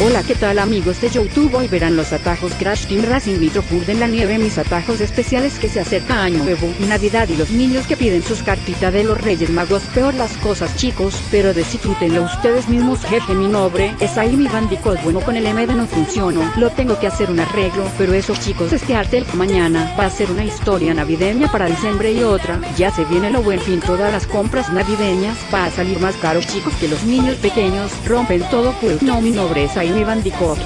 Hola qué tal amigos de YouTube hoy verán los atajos Crash Team Racing Nitro Food en la nieve. Mis atajos especiales que se acerca Año Nuevo Navidad y los niños que piden sus cartitas de los Reyes Magos. Peor las cosas chicos pero disfrútenlo ustedes mismos. Jefe mi nombre es ahí mi Bandicoot bueno con el MD no funcionó lo tengo que hacer un arreglo pero eso chicos este arte mañana va a ser una historia navideña para diciembre y otra. Ya se viene lo buen fin todas las compras navideñas. Va a salir más caro chicos que los niños pequeños. Rompen todo pues. No mi nombre es ahí mi Bandicoot.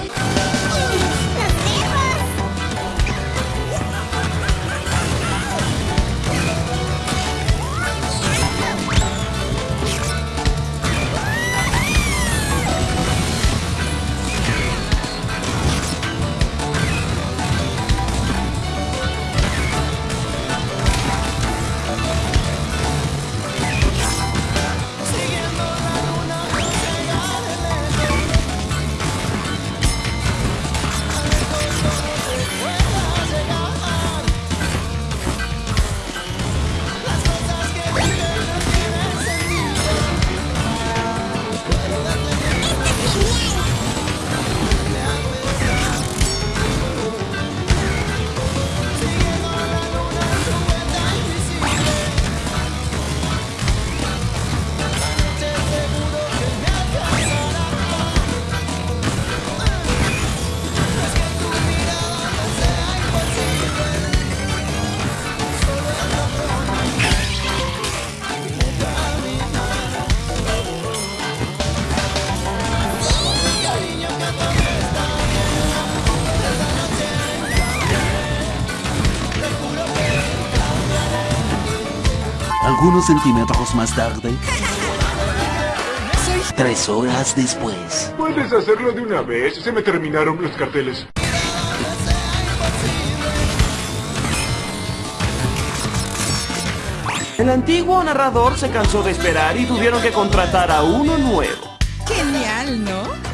Algunos centímetros más tarde... Tres horas después... Puedes hacerlo de una vez, se me terminaron los carteles. El antiguo narrador se cansó de esperar y tuvieron que contratar a uno nuevo. Genial, ¿no?